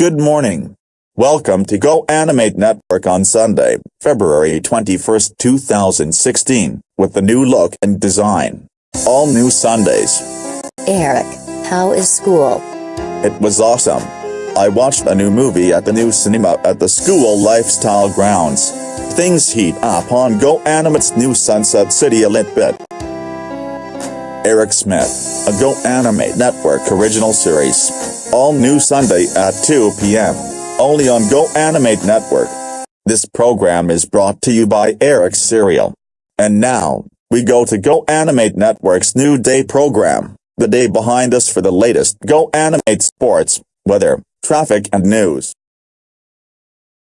Good morning. Welcome to Go Animate Network on Sunday, February 21st, 2016, with the new look and design. All new Sundays. Eric, how is school? It was awesome. I watched a new movie at the new cinema at the school lifestyle grounds. Things heat up on Go Animate's new Sunset City Elite bit. Eric Smith, a Go Animate Network original series. All new Sunday at 2 p.m. Only on Go Animate Network. This program is brought to you by Eric Cereal. And now, we go to Go Animate Network's new day program. The day behind us for the latest Go Animate sports, weather, traffic and news.